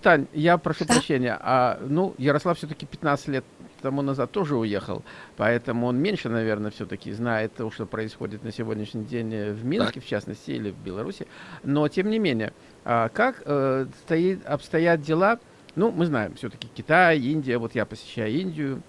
Тань, я прошу да? прощения, а, ну, Ярослав все-таки 15 лет тому назад тоже уехал, поэтому он меньше, наверное, все-таки знает то, что происходит на сегодняшний день в Минске, так. в частности, или в Беларуси. Но, тем не менее, а, как э, стоит, обстоят дела, ну, мы знаем, все-таки Китай, Индия, вот я посещаю Индию,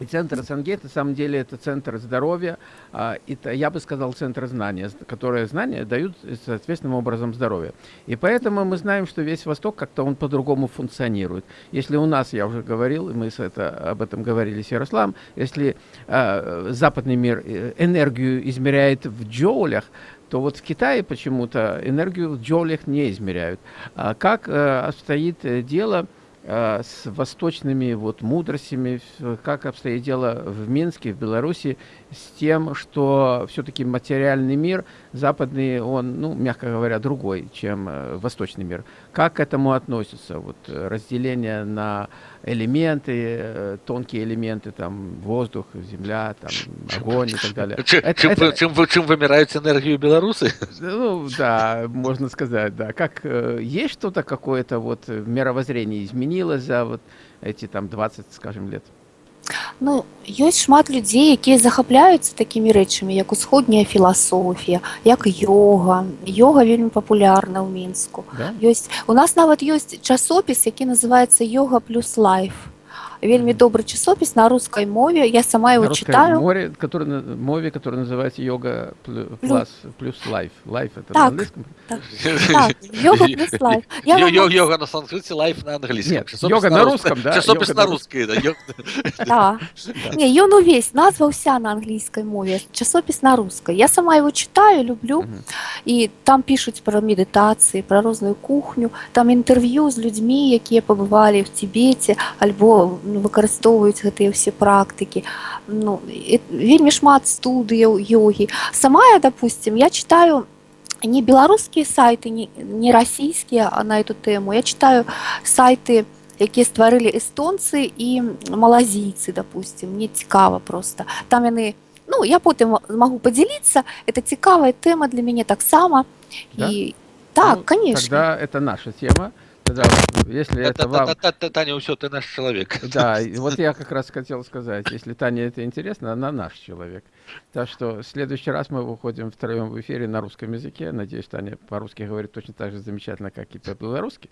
и центр СНГ, на самом деле, это центр здоровья, а, это, я бы сказал, центр знания, которые знания дают соответственным образом здоровье. И поэтому мы знаем, что весь Восток как-то он по-другому функционирует. Если у нас, я уже говорил, мы с это, об этом говорили с Ярославом, если э, западный мир э, энергию измеряет в джоулях, то вот в Китае почему-то энергию в джоулях не измеряют. А как э, обстоит дело Э, с восточными вот мудростями, как обстоит дело в Минске, в Беларуси, с тем, что все-таки материальный мир западный, он, ну, мягко говоря, другой, чем э, восточный мир. Как к этому относится? Вот э, разделение на элементы, э, тонкие элементы, там, воздух, земля, там, огонь и так далее. Чем, это, чем, это, чем, чем вымирают энергию белорусы? Ну, да, можно сказать, да. Как, э, есть что-то какое-то вот мировоззрение изменилось за вот эти там 20, скажем, лет? Ну, ёсць шмат людзей, якія захапляюцца такімі рэчамі, як усходняя філасофія, як йога. Йога вельмі папулярна ў мінску. Да? Ёсць у нас нават ёсць часопіс, які называецца йога плюс лайф вельмі добры часопіс на русской мове я сама его на читаю море который на мове который называется йога плюс плюс лайф лайф это так, на так, так, йога плюс лайф я йога, йога на санскрите лайф на английском Нет, йога на, на русском да часопіс на русской да, да. не ён увесь назва вся на английской мове часопіс на русской я сама его читаю люблю угу. и там пишуць про медитации про розную кухню там интервью з людьми якія побывали в тибете альбо выкарыстоўваюць гэтыя ўсе практыкі ну, вельмі шмат студыяў йогі сама я допустим я читаю не беларускія сайты не, не расійскія на эту тэму я читаю сайты якія стварылі эстонцы і малазійцы допустим мне цікава просто там яны ну я потым могу подзяліцца это цікавая тэма для мяне таксама да? і так ну, конечно это наша тема Тогда, если это, вам... Таня, все, ты наш человек. Да, вот я как раз хотел сказать, если Таня это интересно, она наш человек. Так что в следующий раз мы выходим втроем в эфире на русском языке. Надеюсь, Таня по-русски говорит точно так же замечательно, как и по-белорусски.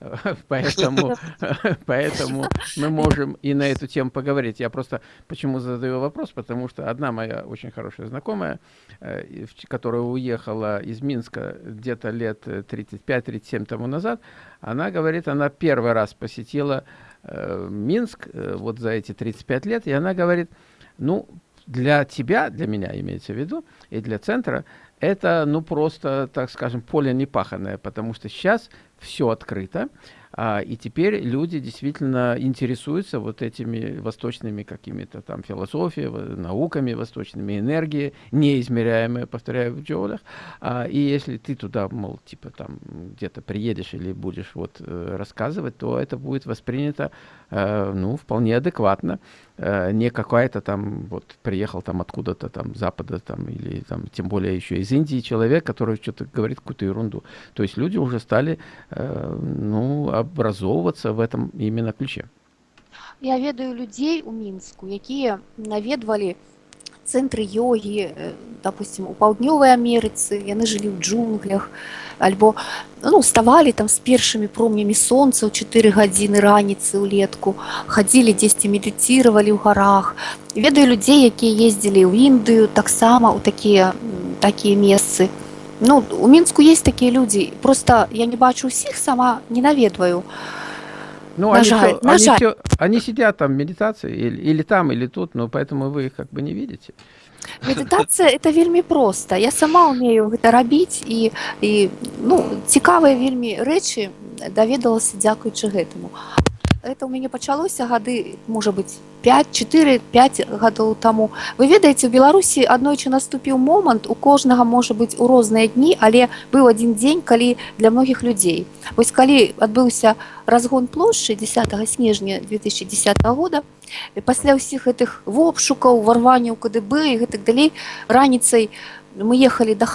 Поэтому, поэтому мы можем и на эту тему поговорить. Я просто почему задаю вопрос, потому что одна моя очень хорошая знакомая, э, которая уехала из Минска где-то лет 35-37 тому назад, она говорит, она первый раз посетила э, Минск э, вот за эти 35 лет, и она говорит, ну, для тебя, для меня имеется в виду, и для центра, это, ну, просто, так скажем, поле непаханное, потому что сейчас все открыто, а, и теперь люди действительно интересуются вот этими восточными какими-то там философией, науками восточными, энергией, неизмеряемые, повторяю, в джоулях. А, и если ты туда, мол, типа там где-то приедешь или будешь вот э, рассказывать, то это будет воспринято, э, ну, вполне адекватно. Э, не какая-то там, вот, приехал там откуда-то там, запада там, или там, тем более еще из Индии человек, который что-то говорит какую-то ерунду. То есть люди уже стали, ну, образовываться в этом именно ключе я ведаю людзей у мінску якія наведвалі цэнтры йогі допустим у паўднёвай амерыцы яны жылі ў джунглях альбо ну ставалі там з першымі промнямі сонца ў 4 гадзіны раніцы ўлетку хадзілі дзесьці медыцировали ў гарах ведаю людзей якія ездзілі ў індыю таксама у такія такія месцы ну у мінску есть такія людзі просто я не бачу усіх сама не наведваю ну, на они, жаль, все, на они, жаль. Все, они сидят там в медитации или, или там, или тут, но поэтому вы их как бы не видите. Медитация это вельмі просто. Я сама умею гэта рабіць і, і ну, цікавыя вельмі рэчы даведалася дзякуючы гэтаму это у мяне пачалося гады можа быть 5-4-5 гадоў таму вы ведаеце у беларусі аднойчы наступіў момант у кожнага можа быть у розныя дні але быў один дзень калі для многіх людзей вось калі адбыўся разгон плошчы 10 снежня 2010 года пасля ўсіх гэтых вопшукаў варванняў кДб і гэтак далей раніцай мы ехалі да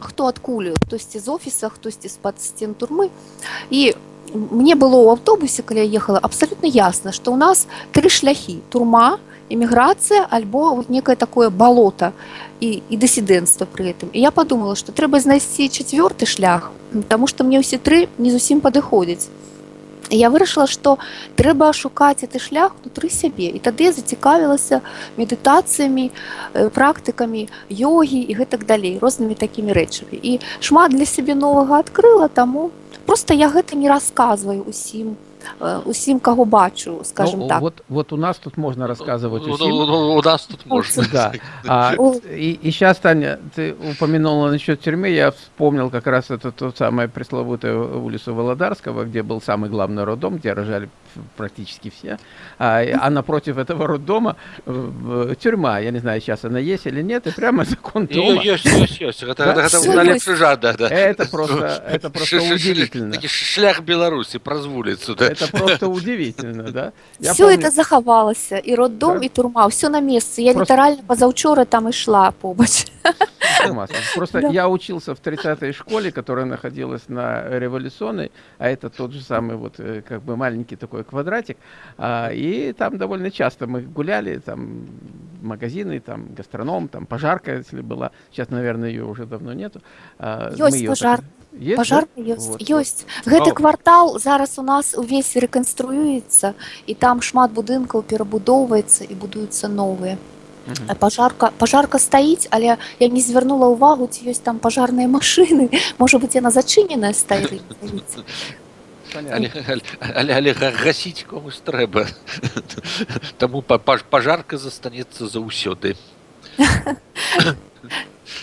хто адкуль хтосьці з офіса хтосьці з-пад сцен турмы і мне было ў аўтобусе калі я ехала абсалютна ясна што ў нас тры шляхі турма эміграцыя альбо вот некае такое балота і, і дысідэнцтва пры гэтым і я подумала што трэба знайсці чацвёрты шлях Таму што мне ўсе тры не зусім падыходзяць я вырашыла што трэба шукаць гэты шлях унутры сябе і тады зацікавілася медытацыямі практыкамі йогі і гэтак далей рознымі такімі рэчамі і шмат для сябе новага адкрыла таму просто я гэта не расказваю усім. э, усім каго бачу скажем Ну, так Вот, вот у нас тут можно рассказывать Ну, усім. ну, ну, у нас тут можно. Да. А, и, и сейчас, Таня, ты упомянула насчет тюрьмы, я вспомнил как раз эту ту самую пресловутую улицу Володарского, где был самый главный роддом, где рожали практически все. А, и- а напротив этого роддома э, тюрьма, я не знаю, сейчас она есть или нет, и прямо закон дома. Ёсць, ёсць, ёсць. Гэта, Да? гэта Всё найлепшы ёсць. жад, да, да. Это просто, это просто Ш- ш- ш- удивительно. Такі шлях Беларусі праз вуліцу, да. Это просто удивительно, да? Я все помню- это захавалася і роддом Да. і турма все на месцы я Просто- літаральна пазаўчора там ішла побач С ума сойти. Просто Да. я учился в 30-й школе, которая находилась на Революционной, а это тот же самый вот э, как бы маленький такой квадратик, а, и там довольно часто мы гуляли, там магазины, там гастроном, там пожарка, если была, сейчас, наверное, ее уже давно нету. А, мы Ёсць её пажар. так- Есть, да? пажар ёсць Вот, вот. ёсць гэты Ну. квартал зараз у нас увесь рэканструюецца і там шмат будынкаў перабудоўваецца і будуюцца новыя Мгм. А пажарка пажарка стаіць але я не звярнула ўвагу ці ёсць там пажарныя машыны можа быть яна зачыненая стаіць Понятно. Але, але, але, але га- гасіць комусь трэба. Таму па- паж- пажарка застанецца заўсёды.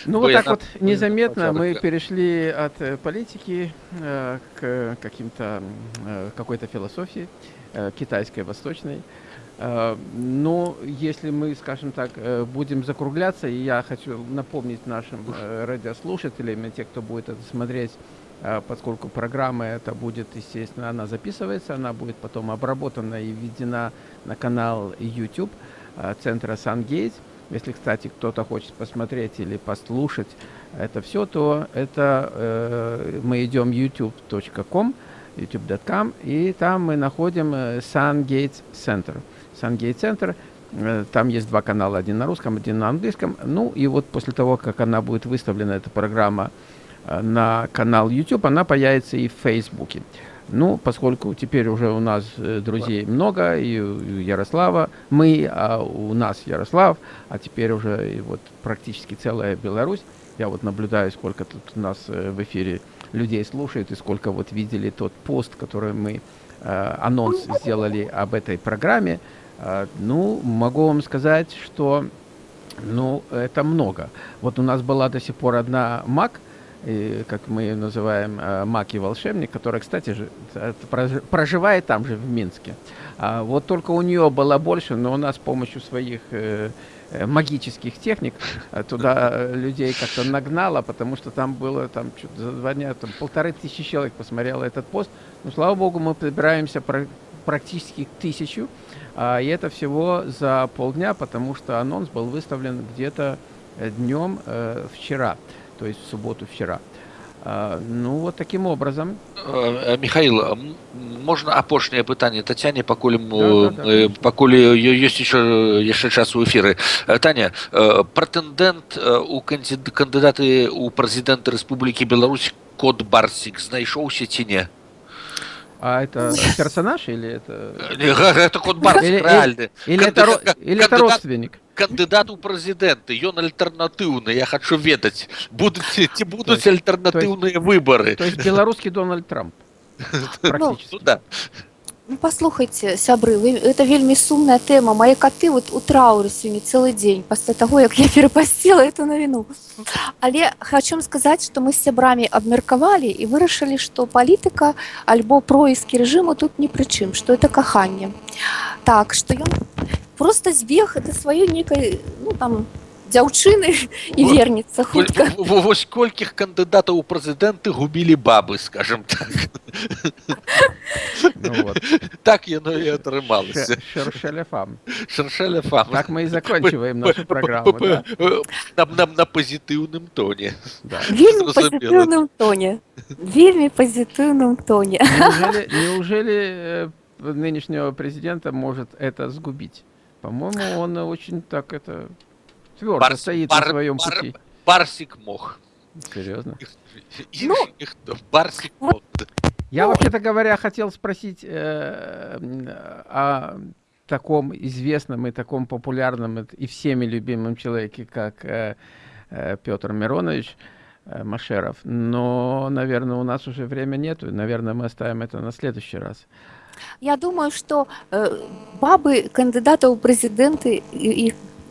Ну Ой, вот так она- вот незаметно мы пожарка. перешли от э, политики э, к каким-то м, э, какой-то философии э, китайской, восточной. Э, Но если мы, скажем так, э, будем закругляться, и я хочу напомнить нашим э, радиослушателям и те, кто будет это смотреть, поскольку программа эта будет, естественно, она записывается, она будет потом обработана и введена на канал YouTube центра SunGate. Если, кстати, кто-то хочет посмотреть или послушать это все, то это э, мы идем youtube.com, youtube.com, и там мы находим э, SunGate Center. Center, э, там есть два канала, один на русском, один на английском. Ну и вот после того, как она будет выставлена, эта программа, э, на канал YouTube, она появится и в Фейсбуке. Ну, поскольку теперь уже у нас э, друзей много, и у Ярослава мы, а у нас Ярослав, а теперь уже и вот практически целая Беларусь. Я вот наблюдаю, сколько тут у нас в эфире людей слушает, и сколько вот видели тот пост, который мы, анонс сделали об этой программе. Э, ну, могу вам сказать, что ну, это много. Вот у нас была до сих пор одна МАК, и, как мы ее называем, э, Маки волшебник, которая, кстати проживает там же, в Минске. А вот только у нее было больше, но у нас с помощью своих э, э, магических техник э, туда людей как-то нагнало, потому что там было там чё-то за два дня там, полторы тысячи человек посмотрело этот пост. Ну, слава богу, мы подбираемся практически к тысячу, а, и это всего за полдня, потому что анонс был выставлен где-то днем э, вчера, то есть в субботу вчера. А, ну, вот таким образом. Э, э, Михаил, м, можна апошняе пытанне Тацяне пакуль м, Да, да, да, э, конечно. пакуль ёсць еще яшчэ час у эфіры Э, Таня э, прэтэндэнт э, у кандид- кандыдаты ў прэзідэнты Рэспублікі Беларусь код барсік знайшоўся ці не А это персонаж или это... Э, не, га- гэта код барсік Или- рэальны Или это, ро- Кандидат- или это кандидат- родственник? кандыдат у прэзідэнты ён альтэрнатыўны я хочу ведаць будуць ці будуць То альтэрнатыўныя выбары То есть белорусский Дональд Трамп. Практически. Ну, да. Ну, паслухайце сябры вы это вельмі сумная тэма мае каты вот у траўры сёння цэлы дзень пасля таго як я перапасціла эту навіну але хочу сказаць што мы з сябрамі абмеркавалі і вырашылі што палітыка альбо проіскі рэжыму тут ні пры чым што это каханне так што ён просто збег это сваёй некай ну там дзяўчыны і Вот. вернецца хутка Во- во- Вось колькіх кандыдатаў у прэзідэнты губілі бабы скажем так Ну вот. так яно і атрымалася Шершеляфам. шаршаля фам Так мы и заканчиваем нашу программу. да. на, на, на пазітыўным тоне Да. вельмі Зразумела. пазітыўным тоне вельмі пазітыўным тоне Неужели, неужели э, нынешнего президента может это сгубить? По-моему, он очень так это твердо Барс- стоит бар- на своем бар- пути. барсік мог Серьезно. Інший Ну, ніхто. барсік мог Я, Ну, вообще-то говоря, хотел спросить э, м, о таком известном и таком популярном и- и всеми любимом человеке, как э, э, Петр Миронович э, Машеров. Но, наверное, у нас уже время нету. и, Наверное, мы оставим это на следующий раз. Я думаю, што э, бабы кандыдатаў у прэзідэнты і, і,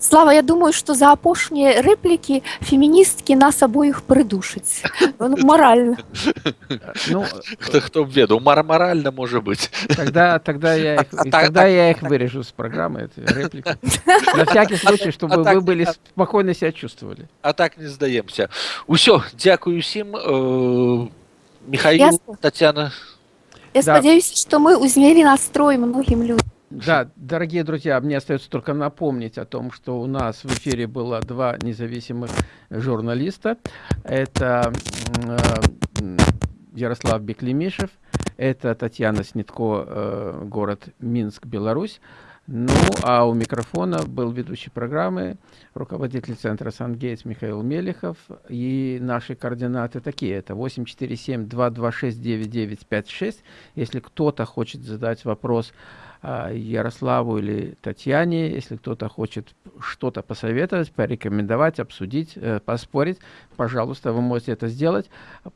Слава, я думаю, што за апошнія рэплікі феміністкі нас абоіх прыдушаць. Ну, маральна. Ну, хто хто б ведаў мара маральна можа быць Тогда, тогда, я их, А- а и так- тогда так- я их вырежу с программы, эти реплики. На всякий случай, чтобы а так- вы были а- спокойно себя чувствовали. а так не здаемся усё дзякую усім э, Михаил Ясно. Татьяна Я Да. спадзяюся, што мы ўзмелі настрой многім людзям. Да, дорогие друзья, мне остается только напомнить о том, что у нас в эфире было два независимых журналиста. Это э, Ярослав Беклемишев, это Татьяна Снитко, э, город Минск, Беларусь. Ну, а у микрофона был ведущий программы, руководитель центра «Сангейтс» Михаил Мелехов. И наши координаты такие. Это 847-226-9956. Если кто-то хочет задать вопрос Ярославу или Татьяне, если кто-то хочет что-то посоветовать, порекомендовать, обсудить, э, поспорить, пожалуйста, вы можете это сделать.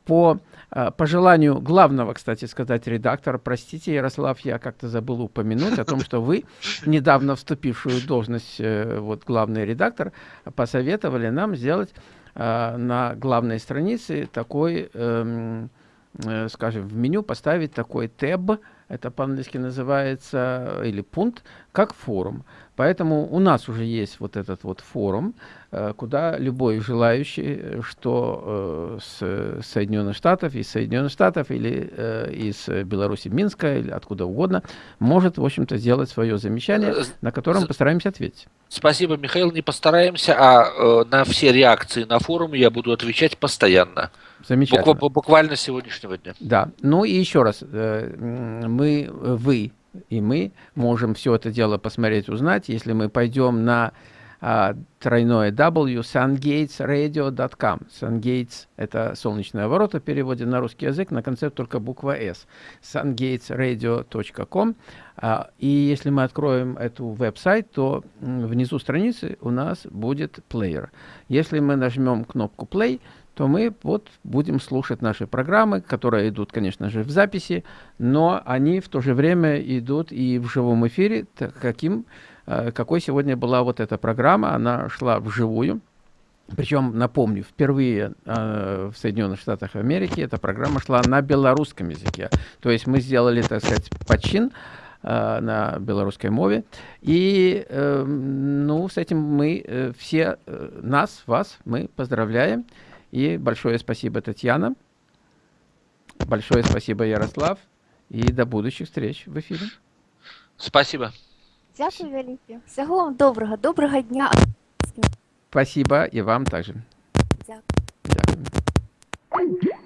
По а, пожеланию главного, кстати сказать, редактора, простите, Ярослав, я как-то забыл упомянуть о том, что вы, недавно вступившую в должность э, вот, главный редактор, посоветовали нам сделать а, на главной странице такой, эм, э, скажем, в меню поставить такой тэб, это по-английски называется, или пункт, как форум. Поэтому у нас уже есть вот этот вот форум, э, куда любой желающий, э, что э, с Соединенных Штатов, из Соединенных Штатов или э, из э, Беларуси, Минска, или откуда угодно, может, в общем-то, сделать свое замечание, Э, на котором постараемся ответить. Спасибо, Михаил. Не постараемся, а э, на все реакции на форуме я буду отвечать постоянно. Замечательно. Буква- буквально с сегодняшнего дня. Да, ну и еще раз, э, мы, вы и мы можем все это дело посмотреть, узнать, если мы пойдем на а, тройное W sungatesradio.com. Sungates – это солнечные ворота в переводе на русский язык, на конце только буква S. sungatesradio.com. А, и если мы откроем эту веб-сайт, то внизу страницы у нас будет плеер. Если мы нажмем кнопку play, то мы вот будем слушать наши программы, которые идут, конечно же, в записи, но они в то же время идут и в живом эфире, каким, какой сегодня была вот эта программа, она шла вживую. Причем, напомню, впервые э, в Соединенных Штатах Америки эта программа шла на белорусском языке. То есть мы сделали, так сказать, почин э, на белорусской мове. И, э, ну, с этим мы э, все, э, нас, вас, мы поздравляем. И большое спасибо, Татьяна. Большое спасибо, Ярослав. И до будущих встреч в эфире. Спасибо. Дякую вялікі. Всяго вам добрага, добрага дня. Спасибо и вам также. Дякую. Дякую.